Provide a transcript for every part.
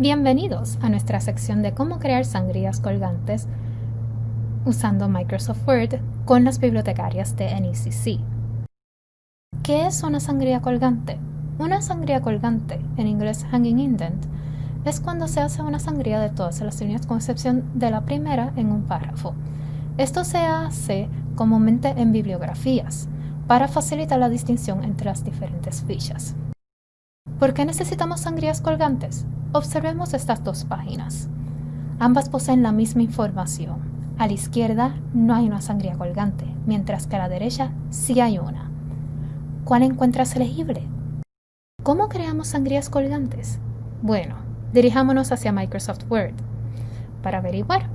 Bienvenidos a nuestra sección de cómo crear sangrías colgantes usando Microsoft Word con las bibliotecarias de NECC. ¿Qué es una sangría colgante? Una sangría colgante, en inglés hanging indent, es cuando se hace una sangría de todas las líneas con excepción de la primera en un párrafo. Esto se hace comúnmente en bibliografías para facilitar la distinción entre las diferentes fichas. ¿Por qué necesitamos sangrías colgantes? Observemos estas dos páginas. Ambas poseen la misma información. A la izquierda no hay una sangría colgante, mientras que a la derecha sí hay una. ¿Cuál encuentras elegible? ¿Cómo creamos sangrías colgantes? Bueno, dirijámonos hacia Microsoft Word. Para averiguar,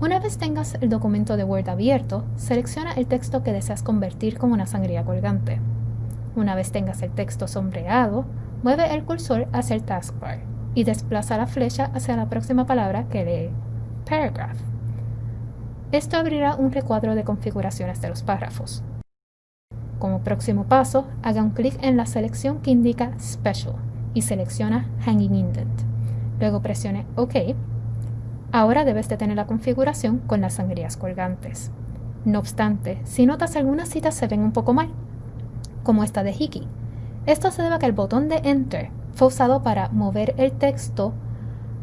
una vez tengas el documento de Word abierto, selecciona el texto que deseas convertir como una sangría colgante. Una vez tengas el texto sombreado, mueve el cursor hacia el taskbar y desplaza la flecha hacia la próxima palabra que lee Paragraph. Esto abrirá un recuadro de configuraciones de los párrafos. Como próximo paso, haga un clic en la selección que indica Special y selecciona Hanging Indent. Luego presione OK. Ahora debes de tener la configuración con las sangrías colgantes. No obstante, si notas algunas citas se ven un poco mal, como esta de Hickey. Esto se debe a que el botón de Enter fue usado para mover el texto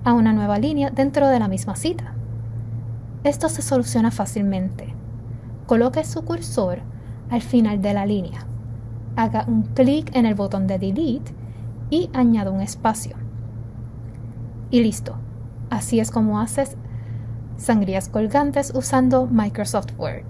a una nueva línea dentro de la misma cita. Esto se soluciona fácilmente. Coloque su cursor al final de la línea. Haga un clic en el botón de Delete y añada un espacio. Y listo. Así es como haces sangrías colgantes usando Microsoft Word.